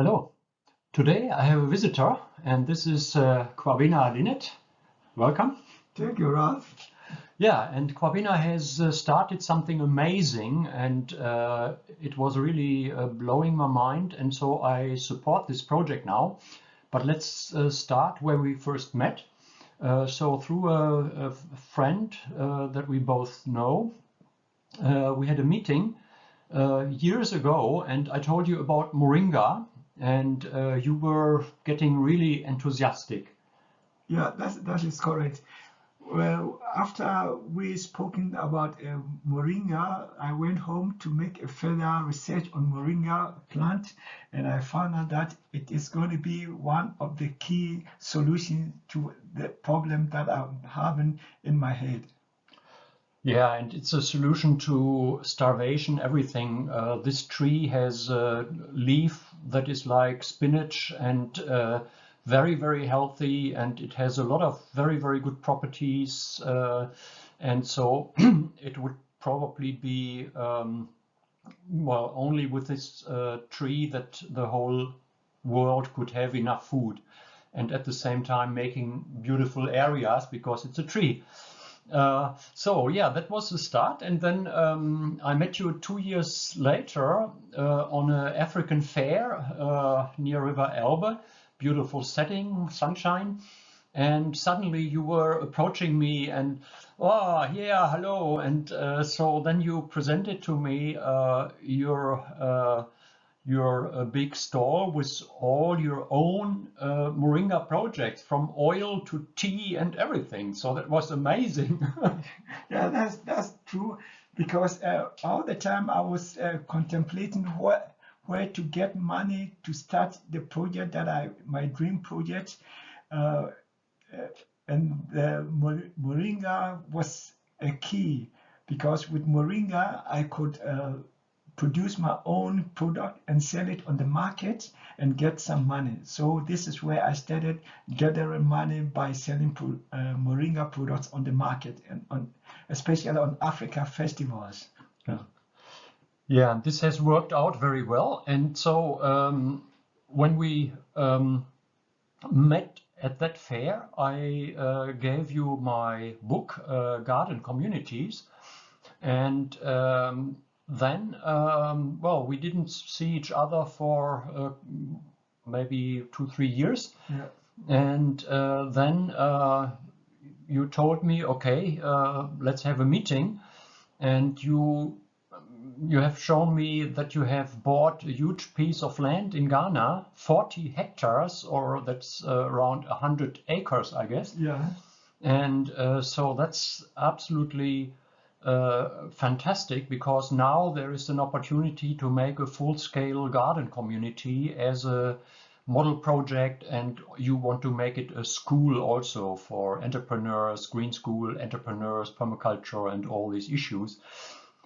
Hello. Today I have a visitor, and this is uh, Kwabena Linet. Welcome. Thank you, Ralph. Yeah, and Kwabena has uh, started something amazing, and uh, it was really uh, blowing my mind, and so I support this project now. But let's uh, start where we first met. Uh, so through a, a friend uh, that we both know, we had a meeting years ago, and I told you about Moringa, and you were getting really enthusiastic. Yeah, that's, that is correct. Well, after we spoken about uh, moringa, I went home to make a further research on moringa plant, and I found out that it is going to be one of the key solutions to the problem that I'm having in my head. Yeah, and it's a solution to starvation, everything. Uh, this tree has a leaf that is like spinach and uh, very, very healthy and it has a lot of very, very good properties. Uh, and so it would probably be, um, well, only with this uh, tree that the whole world could have enough food and at the same time making beautiful areas because it's a tree. Uh, so yeah, that was the start. And then um, I met you two years later uh, on an African fair uh, near River Elbe beautiful setting, sunshine. And suddenly you were approaching me and, oh, yeah, hello. And uh, so then you presented to me uh, your your uh, big store with all your own uh, Moringa projects from oil to tea and everything. So that was amazing. yeah, that's that's true because uh, all the time I was uh, contemplating what where to get money to start the project that I, my dream project. Uh, uh and the Moringa was a key because with Moringa, I could produce my own product and sell it on the market and get some money. So this is where I started gathering money by selling uh, Moringa products on the market and on, especially on Africa festivals. Yeah. Yeah, this has worked out very well. And so um, when we um, met at that fair, I uh, gave you my book, uh, Garden Communities. And um, then, um, well, we didn't see each other for uh, maybe two, three years. Yeah. And uh, then uh, you told me, okay, uh, let's have a meeting. And you you have shown me that you have bought a huge piece of land in Ghana, 40 hectares, or that's uh, around 100 acres, I guess. Yeah. And uh, so that's absolutely uh, fantastic because now there is an opportunity to make a full-scale garden community as a model project and you want to make it a school also for entrepreneurs, green school entrepreneurs, permaculture and all these issues.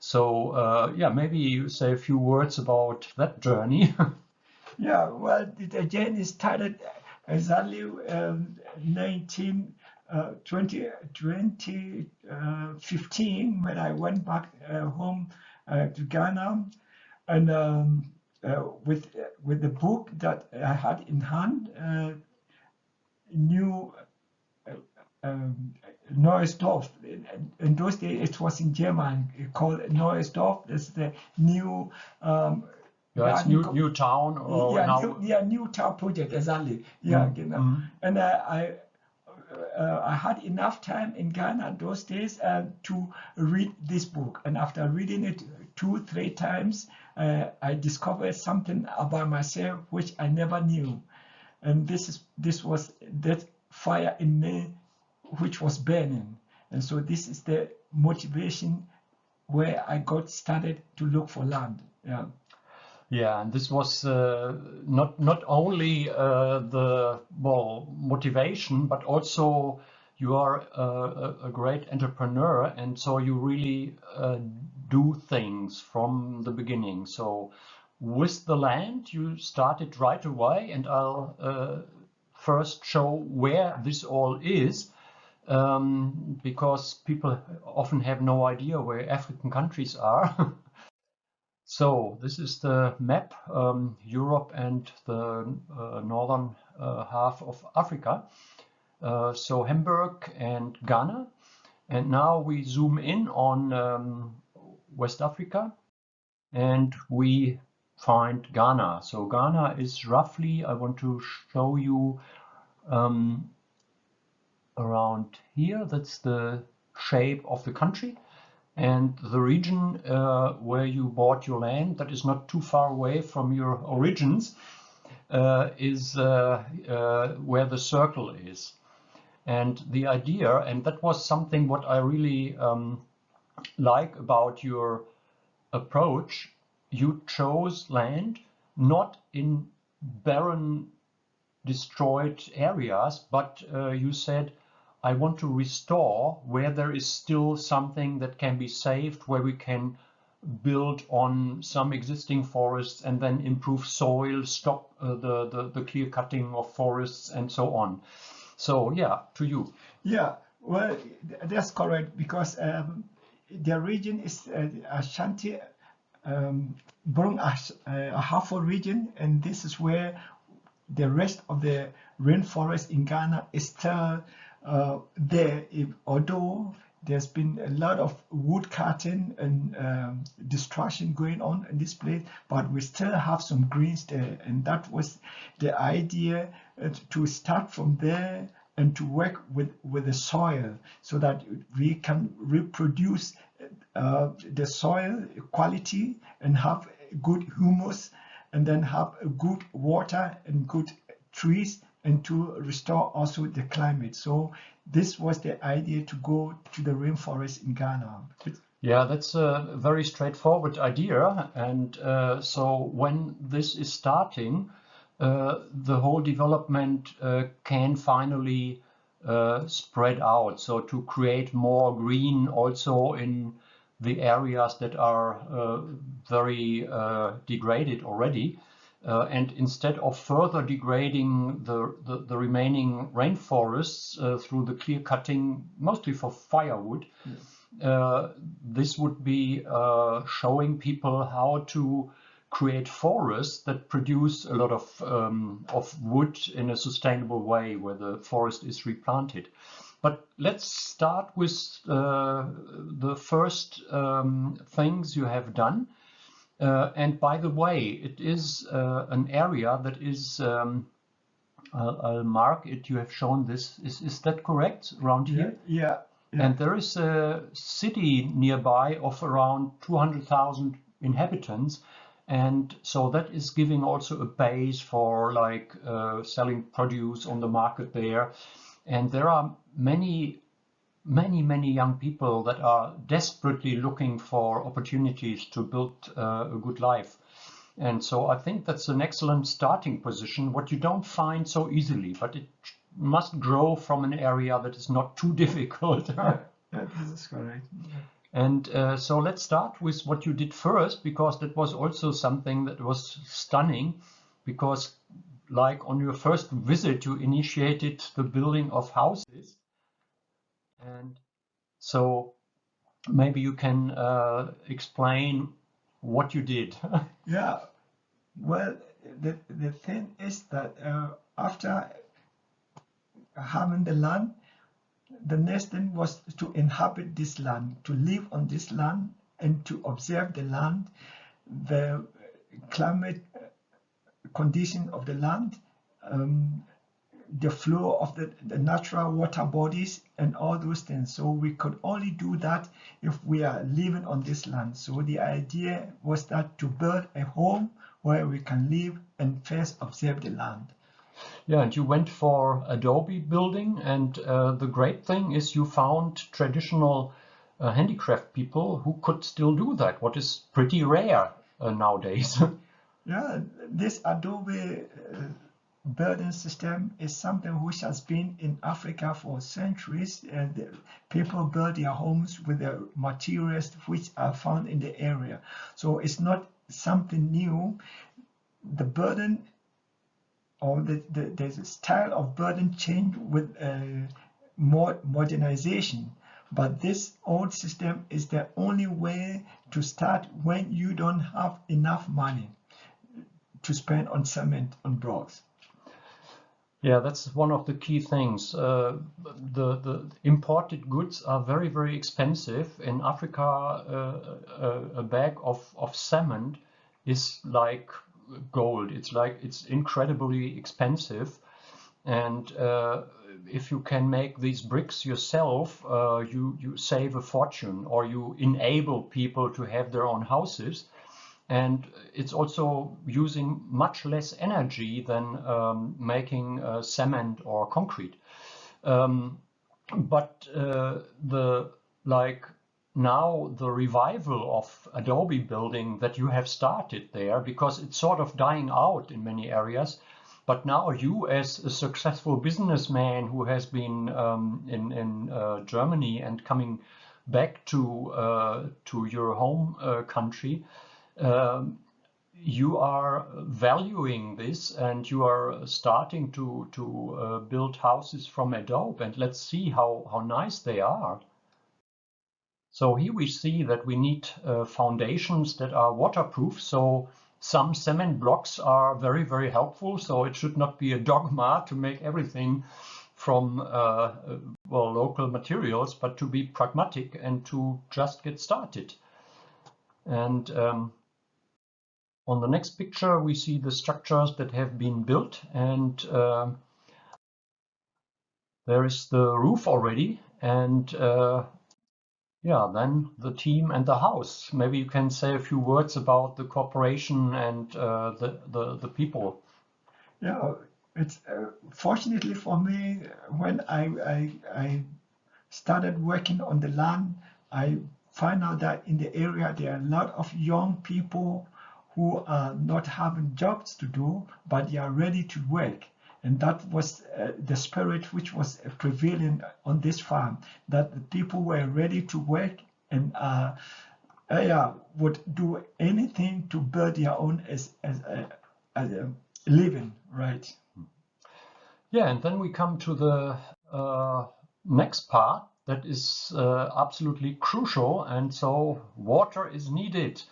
So uh, yeah, maybe you say a few words about that journey. yeah, well, the journey started exactly um, 19, uh, 20, 2015 when I went back uh, home uh, to Ghana and um, uh, with with the book that I had in hand, uh, new um. In those days, it was in German called Dorf. It's the new. Um, yeah, it's new, new town or yeah, now... new, yeah, new town project exactly. Yeah, mm -hmm. and uh, I uh, I had enough time in Ghana those days uh, to read this book, and after reading it two, three times, uh, I discovered something about myself which I never knew, and this is this was that fire in me which was burning. And so this is the motivation where I got started to look for land. Yeah. Yeah, and this was uh, not not only uh, the well motivation, but also you are uh, a, a, great entrepreneur, and so you really uh, do things from the beginning. So with the land, you started right away, and I'll uh, first show where this all is um, because people often have no idea where African countries are. So this is the map, um, Europe and the uh, northern uh, half of Africa. Uh, so Hamburg and Ghana. And now we zoom in on um, West Africa and we find Ghana. So Ghana is roughly, I want to show you um, around here. That's the shape of the country. And the region uh, where you bought your land, that is not too far away from your origins, uh, is uh, uh where the circle is. And the idea, and that was something what I really um, like about your approach, you chose land not in barren destroyed areas, but uh, you said, I want to restore where there is still something that can be saved, where we can build on some existing forests and then improve soil, stop uh, the, the, the clear cutting of forests and so on. So yeah, to you. Yeah, well, that's correct because um, the region is uh, Ashanti um, Brong Ahafo region, and this is where the rest of the rainforest in Ghana is still uh, there, if, although there's been a lot of wood cutting and um, destruction going on in this place, but we still have some greens there. And that was the idea uh, to start from there and to work with, with the soil so that we can reproduce uh, the soil quality and have good humus and then have good water and good trees and to restore also the climate. So this was the idea to go to the rainforest in Ghana. Yeah, that's a very straightforward idea. And uh, so when this is starting, uh, the whole development uh, can finally uh, spread out. So to create more green also in the areas that are uh, very uh, degraded already. Uh, and instead of further degrading the, the, the remaining rainforests uh, through the clear cutting, mostly for firewood, uh, this would be uh, showing people how to create forests that produce a lot of, um, of wood in a sustainable way where the forest is replanted. But let's start with uh, the first um, things you have done. Uh, and by the way, it is uh, an area that is, um, I'll, I'll, mark it, you have shown this, is, is that correct, around here? Yeah, yeah, yeah. And there is a city nearby of around 200,000 inhabitants. And so that is giving also a base for like uh, selling produce on the market there. And there are many, many, many young people that are desperately looking for opportunities to build uh, a good life. And so I think that's an excellent starting position, what you don't find so easily, but it must grow from an area that is not too difficult. yeah, this is correct. And uh, so let's start with what you did first, because that was also something that was stunning, because like on your first visit, you initiated the building of houses. And so maybe you can uh, explain what you did. yeah, well, the, the thing is that uh, after having the land, the next thing was to inhabit this land, to live on this land and to observe the land, the climate condition of the land, um, the flow of the, the natural water bodies and all those things. So we could only do that if we are living on this land. So the idea was that to build a home where we can live and first observe the land. Yeah, and you went for adobe building, and uh, the great thing is you found traditional uh, handicraft people who could still do that, what is pretty rare uh, nowadays. yeah, this adobe uh, building system is something which has been in Africa for centuries and people build their homes with the materials which are found in the area. So it's not something new. The burden or the, the, the style of burden change with uh, more modernization. But this old system is the only way to start when you don't have enough money to spend on cement on blocks. Yeah, that's one of the key things. Uh, the the imported goods are very very expensive in Africa. Uh, a, a, bag of of cement is like gold. It's like it's incredibly expensive, and uh, if you can make these bricks yourself, uh, you you save a fortune, or you enable people to have their own houses and it's also using much less energy than um, making uh, cement or concrete. Um, but uh, the like now the revival of adobe building that you have started there because it's sort of dying out in many areas but now you as a successful businessman who has been um, in, in uh, Germany and coming back to uh, to your home uh, country um, you are valuing this and you are starting to to uh, build houses from adobe and let's see how how nice they are. So here we see that we need uh, foundations that are waterproof. So some cement blocks are very very helpful. So it should not be a dogma to make everything from uh, well local materials but to be pragmatic and to just get started. And um, on the next picture, we see the structures that have been built and uh, there is the roof already and uh, yeah, then the team and the house. Maybe you can say a few words about the cooperation and uh, the, the, the people. Yeah, it's uh, fortunately for me, when I, I, I started working on the land, I find out that in the area there are a lot of young people who are not having jobs to do, but they are ready to work. And that was uh, the spirit which was prevailing on this farm, that the people were ready to work and uh, uh, would do anything to build their own as, as, a, as a living, right? Yeah, and then we come to the uh, next part that is uh, absolutely crucial. And so water is needed.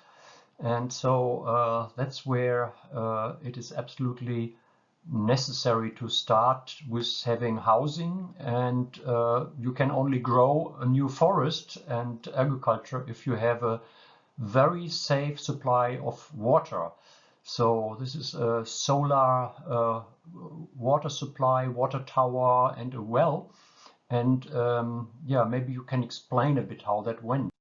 And so uh, that's where uh, it is absolutely necessary to start with having housing and uh, you can only grow a new forest and agriculture if you have a very safe supply of water. So this is a solar uh, water supply, water tower and a well. And um, yeah, maybe you can explain a bit how that went.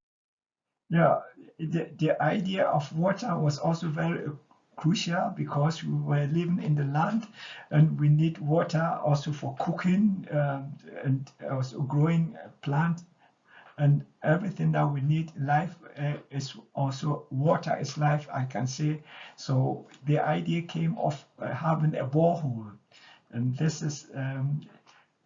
Yeah, the, the idea of water was also very crucial because we were living in the land and we need water also for cooking um, and also growing plant. And everything that we need life uh, is also water is life i can say. So the idea came of uh, having a borehole. And this is um,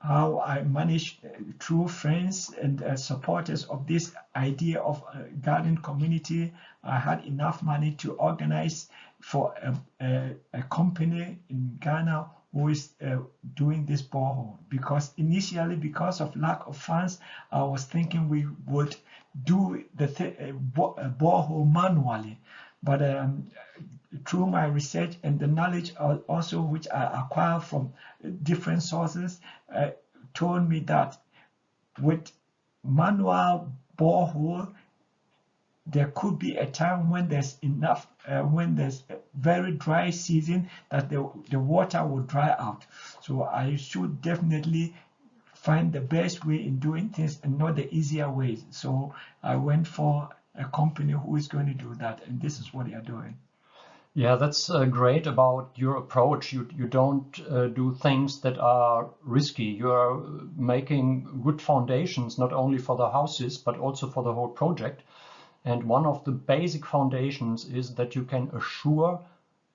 how I managed uh, through friends and uh, supporters of this idea of a garden community. I had enough money to organize for a, a, a company in Ghana who is uh, doing this borehole because initially because of lack of funds I was thinking we would do the th uh, borehole manually but um, through my research and the knowledge also which I acquire from different sources uh, told me that with manual borehole there could be a time when there's enough uh, when there's a very dry season that the, the water will dry out. So I should definitely find the best way in doing things and not the easier ways. So I went for a company who is going to do that and this is what they are doing yeah, that's uh, great about your approach. You you don't uh, do things that are risky. You are making good foundations not only for the houses but also for the whole project. And one of the basic foundations is that you can assure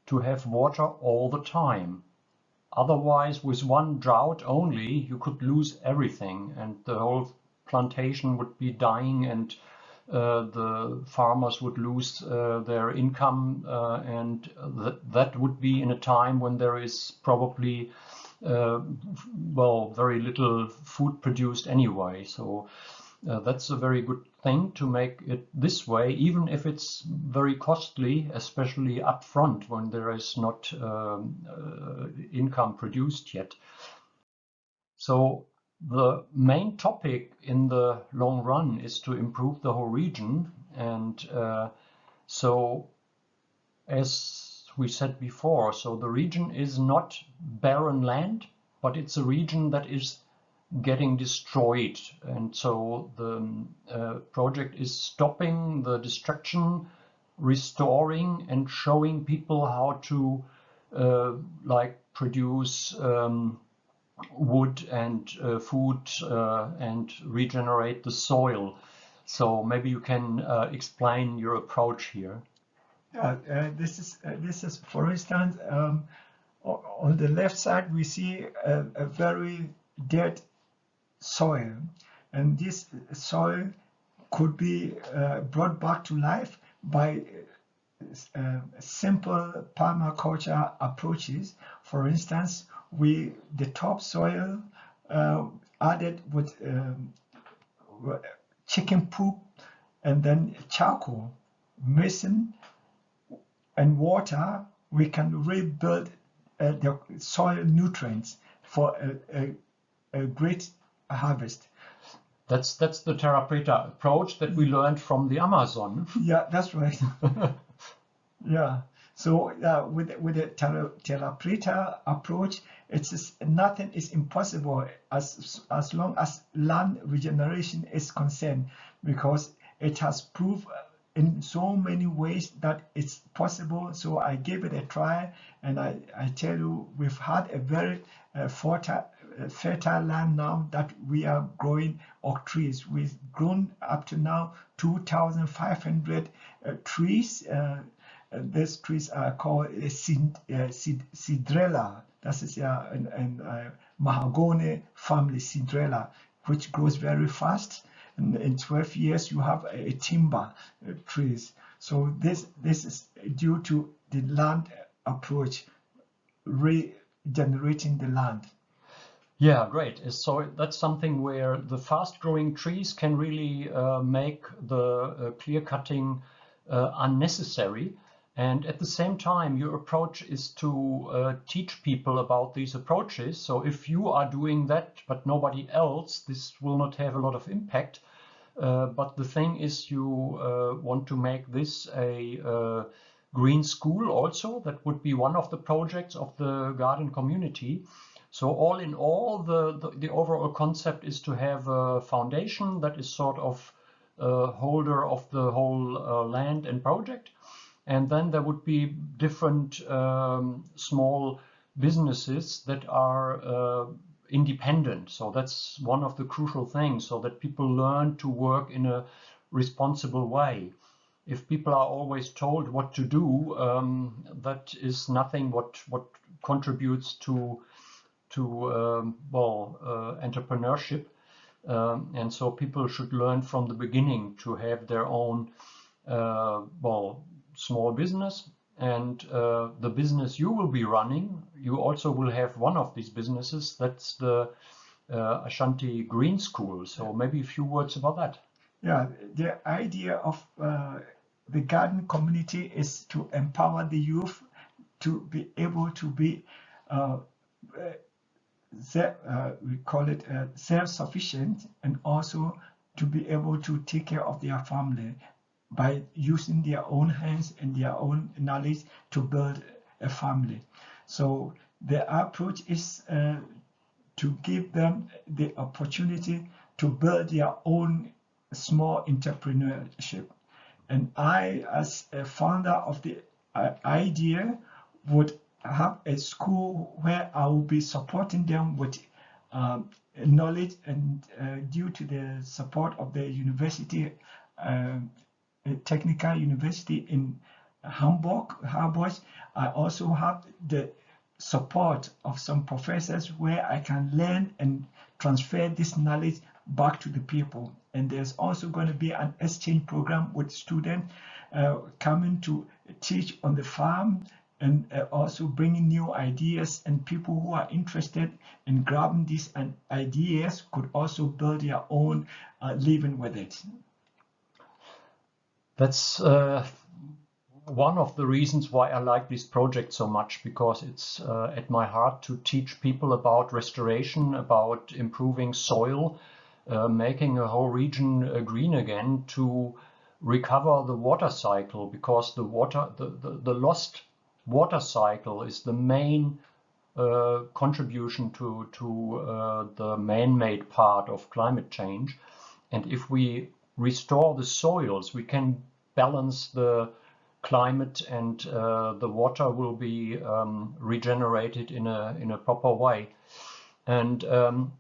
to have water all the time. Otherwise, with one drought only, you could lose everything and the whole plantation would be dying and uh, the farmers would lose uh, their income uh, and th that would be in a time when there is probably well very little food produced anyway so uh, that's a very good thing to make it this way, even if it's very costly, especially upfront when there is not um, uh, income produced yet. So the main topic in the long run is to improve the whole region. And uh, so as we said before, so the region is not barren land, but it's a region that is getting destroyed. And so the uh, project is stopping the destruction, restoring and showing people how to uh, like produce um, wood and uh, food uh, and regenerate the soil. So maybe you can uh, explain your approach here. Yeah, uh, this is this is for instance um, on the left side we see a, a very dead soil. And this soil could be uh, brought back to life by uh, simple permaculture approaches. For instance, we the topsoil uh, added with um, chicken poop and then charcoal, mixing and water, we can rebuild uh, the soil nutrients for a, a, a great harvest. That's that's the Terra Preta approach that we learned from the Amazon. Yeah, that's right. yeah. So uh, with with the Terra, Terra Preta approach, it's nothing is impossible as as long as land regeneration is concerned, because it has proved in so many ways that it's possible. So I gave it a try, and I I tell you, we've had a very uh, fertile fertile land now that we are growing oak trees. We've grown up to now 2,500 uh, trees. Uh, uh, these trees are called uh, Cedrela. That is uh, an, an uh, mahogany family, Cedrela, which grows very fast. And in 12 years, you have a, a timber uh, trees. So this this is due to the land approach, regenerating the land. Yeah, great. So that's something where the fast growing trees can really uh, make the uh, clear cutting uh, unnecessary. And at the same time, your approach is to uh, teach people about these approaches. So if you are doing that, but nobody else, this will not have a lot of impact. Uh, but the thing is you uh, want to make this a green school also. That would be one of the projects of the garden community. So all in all, the, the, the, overall concept is to have a foundation that is sort of a holder of the whole uh, land and project. And then there would be different um, small businesses that are uh, independent. So that's one of the crucial things so that people learn to work in a responsible way. If people are always told what to do, um, that is nothing what, what contributes to to um, well uh, entrepreneurship, um, and so people should learn from the beginning to have their own uh, well small business. And uh, the business you will be running, you also will have one of these businesses. That's the uh, Ashanti Green School. So maybe a few words about that. Yeah, the idea of uh, the garden community is to empower the youth to be able to be uh, uh, we call it uh, self-sufficient and also to be able to take care of their family by using their own hands and their own knowledge to build a family. So the approach is uh, to give them the opportunity to build their own small entrepreneurship. And I, as a founder of the uh, idea, would have a school where I will be supporting them with um, knowledge and uh, due to the support of the university, uh, technical university in Hamburg, Hamburg, I also have the support of some professors where I can learn and transfer this knowledge back to the people. And there's also going to be an exchange program with students uh, coming to teach on the farm and uh, also bringing new ideas and people who are interested in grabbing these ideas could also build their own uh, living with it. That's uh, one of the reasons why I like this project so much because it's uh, at my heart to teach people about restoration, about improving soil, uh, making a whole region uh, green again to recover the water cycle because the water, the, the, the lost water cycle is the main uh, contribution to, to uh, the man-made part of climate change. And if we restore the soils, we can balance the climate and uh, the water will be um, regenerated in a, in a proper way. And um,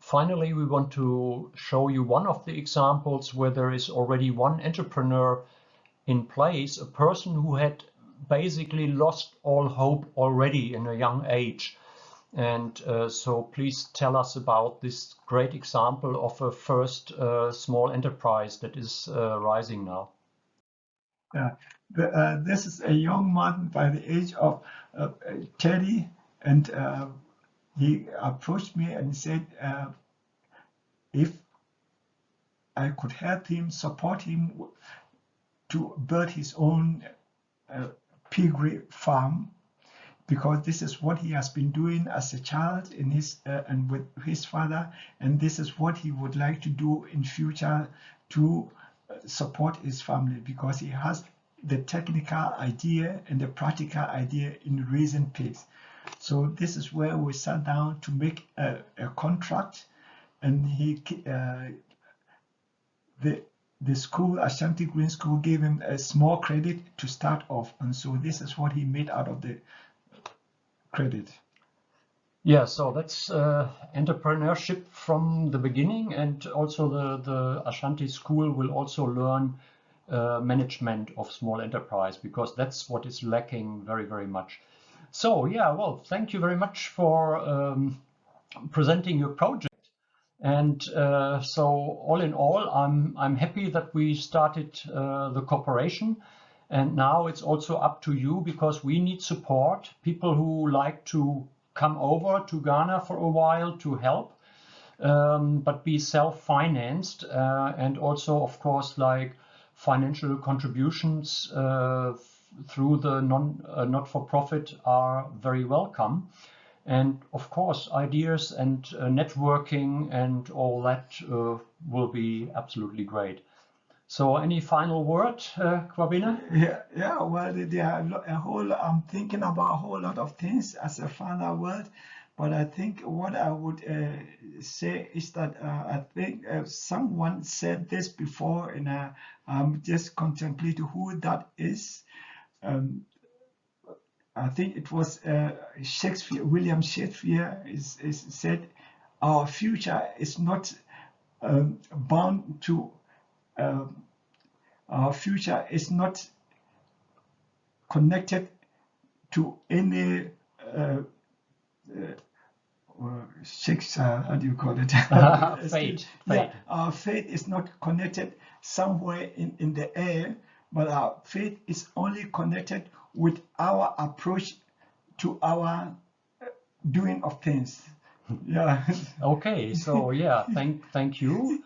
finally, we want to show you one of the examples where there is already one entrepreneur in place, a person who had basically lost all hope already in a young age. And uh, so please tell us about this great example of a first uh, small enterprise that is uh, rising now. Yeah, the, uh, this is a young man by the age of uh, 30 and uh, he approached me and said if I could help him, support him to build his own piggery farm because this is what he has been doing as a child in his uh, and with his father and this is what he would like to do in future to uh, support his family because he has the technical idea and the practical idea in raising pigs so this is where we sat down to make a, a contract and he uh, the the school, Ashanti Green School, gave him a small credit to start off. And so this is what he made out of the credit. Yeah, so that's uh, entrepreneurship from the beginning. And also the, the Ashanti School will also learn uh, management of small enterprise because that's what is lacking very, very much. So yeah, well, thank you very much for um, presenting your project. And uh, so all in all, I'm, I'm happy that we started uh, the cooperation. And now it's also up to you because we need support, people who like to come over to Ghana for a while to help, um, but be self-financed uh, and also, of course, like financial contributions uh, through the non uh, not-for-profit are very welcome. And of course, ideas and uh, networking and all that uh, will be absolutely great. So any final word, uh? Yeah, yeah, well, there are a whole, I'm thinking about a whole lot of things as a final word, but I think what I would uh, say is that uh, I think uh, someone said this before and uh, I'm just contemplating who that is. Um, I think it was uh, Shakespeare, William Shakespeare is, is said, our future is not um, bound to, future is not connected to any uh, uh, Shakespeare, how do you call it? fate. fate. Yeah, our fate is not connected somewhere in, in the air, but our faith is only connected with our approach to our doing of things. Yeah. okay. So yeah, thank thank you.